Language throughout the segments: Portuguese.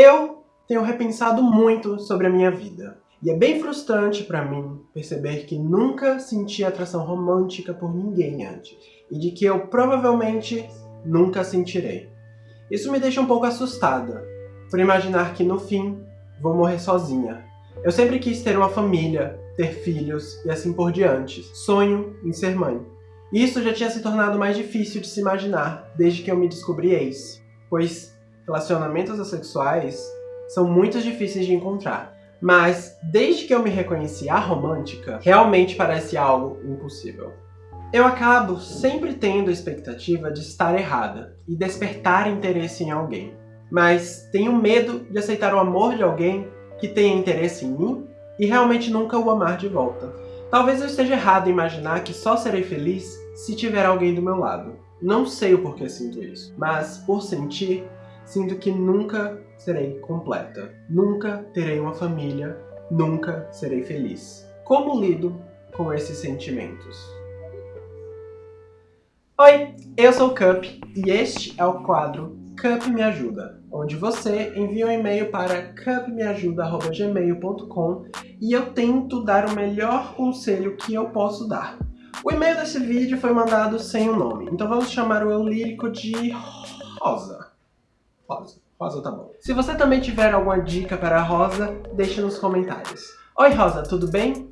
Eu tenho repensado muito sobre a minha vida. E é bem frustrante para mim perceber que nunca senti atração romântica por ninguém antes. E de que eu provavelmente nunca sentirei. Isso me deixa um pouco assustada, por imaginar que no fim vou morrer sozinha. Eu sempre quis ter uma família, ter filhos e assim por diante. Sonho em ser mãe. Isso já tinha se tornado mais difícil de se imaginar desde que eu me descobri ex, pois relacionamentos assexuais são muito difíceis de encontrar. Mas, desde que eu me reconheci romântica, realmente parece algo impossível. Eu acabo sempre tendo a expectativa de estar errada e despertar interesse em alguém. Mas tenho medo de aceitar o amor de alguém que tenha interesse em mim e realmente nunca o amar de volta. Talvez eu esteja errado em imaginar que só serei feliz se tiver alguém do meu lado. Não sei o porquê sinto isso, mas por sentir, sinto que nunca serei completa. Nunca terei uma família, nunca serei feliz. Como lido com esses sentimentos? Oi, eu sou o Cup e este é o quadro Cup Me Ajuda, onde você envia um e-mail para cupmeajuda.gmail.com e eu tento dar o melhor conselho que eu posso dar. O e-mail desse vídeo foi mandado sem o nome, então vamos chamar o eu lírico de Rosa. Rosa. Rosa tá bom. Se você também tiver alguma dica para a Rosa, deixe nos comentários. Oi Rosa, tudo bem?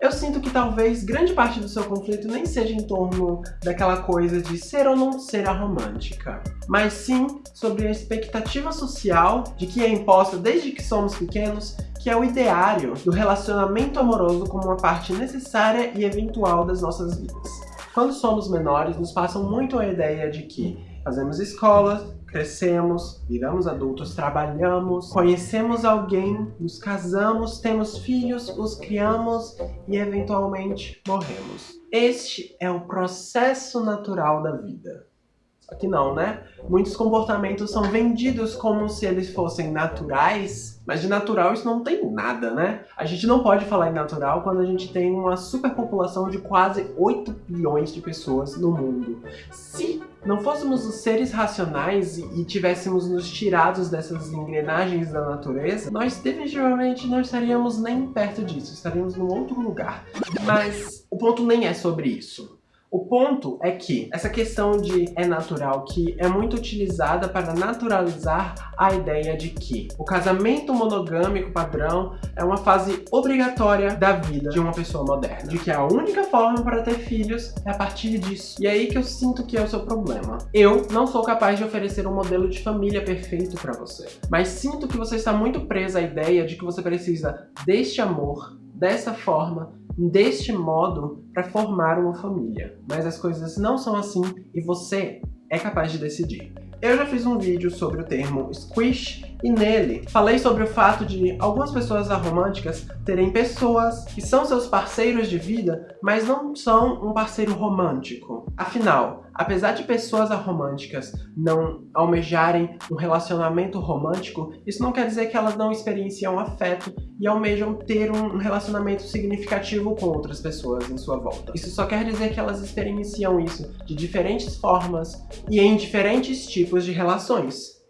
Eu sinto que talvez grande parte do seu conflito nem seja em torno daquela coisa de ser ou não ser a romântica, mas sim sobre a expectativa social de que é imposta desde que somos pequenos, que é o ideário do relacionamento amoroso como uma parte necessária e eventual das nossas vidas. Quando somos menores, nos passam muito a ideia de que fazemos escola, crescemos, viramos adultos, trabalhamos, conhecemos alguém, nos casamos, temos filhos, os criamos e eventualmente morremos. Este é o processo natural da vida. Só que não, né? Muitos comportamentos são vendidos como se eles fossem naturais, mas de natural isso não tem nada, né? A gente não pode falar em natural quando a gente tem uma superpopulação de quase 8 bilhões de pessoas no mundo. Se não fôssemos os seres racionais e tivéssemos nos tirados dessas engrenagens da natureza, nós definitivamente não estaríamos nem perto disso, estaríamos num outro lugar. Mas o ponto nem é sobre isso. O ponto é que essa questão de é natural que é muito utilizada para naturalizar a ideia de que o casamento monogâmico padrão é uma fase obrigatória da vida de uma pessoa moderna. De que a única forma para ter filhos é a partir disso. E é aí que eu sinto que é o seu problema. Eu não sou capaz de oferecer um modelo de família perfeito para você. Mas sinto que você está muito presa à ideia de que você precisa deste amor, dessa forma, deste modo para formar uma família. Mas as coisas não são assim e você é capaz de decidir. Eu já fiz um vídeo sobre o termo squish e nele falei sobre o fato de algumas pessoas aromânticas terem pessoas que são seus parceiros de vida, mas não são um parceiro romântico. Afinal, apesar de pessoas aromânticas não almejarem um relacionamento romântico, isso não quer dizer que elas não experienciam afeto e almejam ter um relacionamento significativo com outras pessoas em sua volta. Isso só quer dizer que elas experienciam isso de diferentes formas e em diferentes tipos de relações.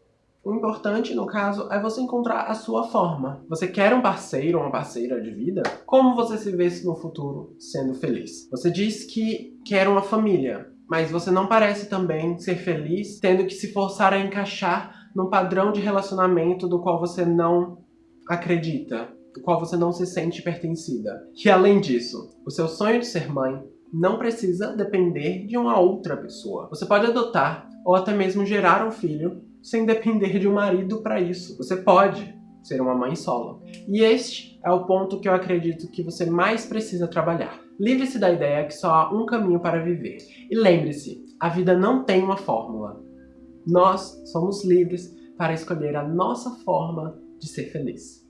O importante, no caso, é você encontrar a sua forma. Você quer um parceiro ou uma parceira de vida? Como você se vê no futuro sendo feliz? Você diz que quer uma família, mas você não parece também ser feliz tendo que se forçar a encaixar num padrão de relacionamento do qual você não acredita, do qual você não se sente pertencida. E além disso, o seu sonho de ser mãe não precisa depender de uma outra pessoa. Você pode adotar ou até mesmo gerar um filho sem depender de um marido para isso. Você pode ser uma mãe solo. E este é o ponto que eu acredito que você mais precisa trabalhar. Livre-se da ideia que só há um caminho para viver. E lembre-se, a vida não tem uma fórmula. Nós somos livres para escolher a nossa forma de ser feliz.